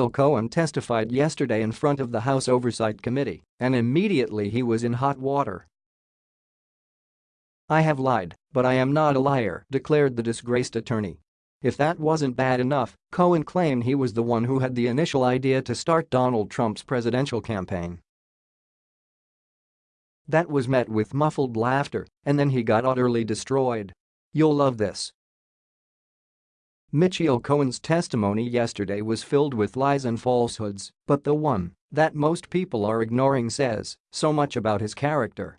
Michael Cohen testified yesterday in front of the House Oversight Committee, and immediately he was in hot water. I have lied, but I am not a liar, declared the disgraced attorney. If that wasn't bad enough, Cohen claimed he was the one who had the initial idea to start Donald Trump's presidential campaign. That was met with muffled laughter, and then he got utterly destroyed. You'll love this. Michael Cohen's testimony yesterday was filled with lies and falsehoods, but the one that most people are ignoring says so much about his character.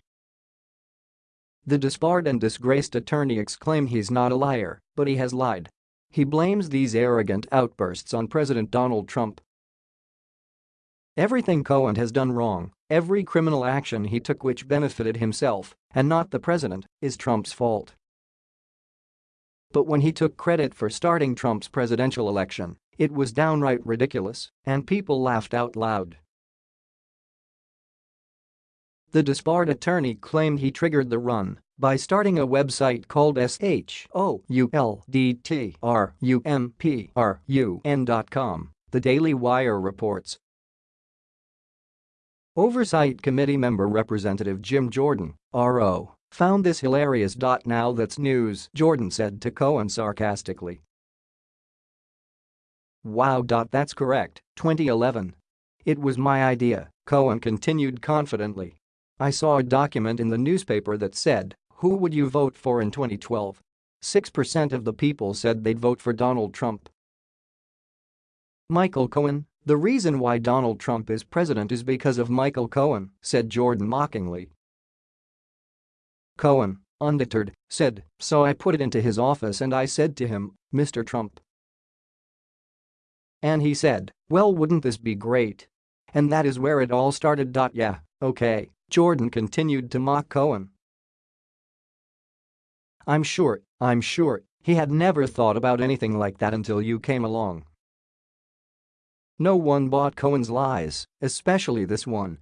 The disbarred and disgraced attorney exclaimed he's not a liar, but he has lied. He blames these arrogant outbursts on President Donald Trump. Everything Cohen has done wrong, every criminal action he took which benefited himself and not the president, is Trump's fault. But when he took credit for starting Trump's presidential election, it was downright ridiculous, and people laughed out loud. The disbarred attorney claimed he triggered the run by starting a website called SHOULDTRUMPRUN.com, the Daily Wire reports. Oversight Committee member Representative Jim Jordan, RO, found this hilarious. Dot now that's news, Jordan said to Cohen sarcastically. Wow. That's correct, 2011. It was my idea, Cohen continued confidently. I saw a document in the newspaper that said, who would you vote for in 2012? 6% of the people said they'd vote for Donald Trump. Michael Cohen, the reason why Donald Trump is president is because of Michael Cohen, said Jordan mockingly. Cohen, undeterred, said, so I put it into his office and I said to him, Mr. Trump. And he said, well wouldn't this be great? And that is where it all started. Yeah, okay. Jordan continued to mock Cohen. I'm sure, I'm sure, he had never thought about anything like that until you came along. No one bought Cohen's lies, especially this one,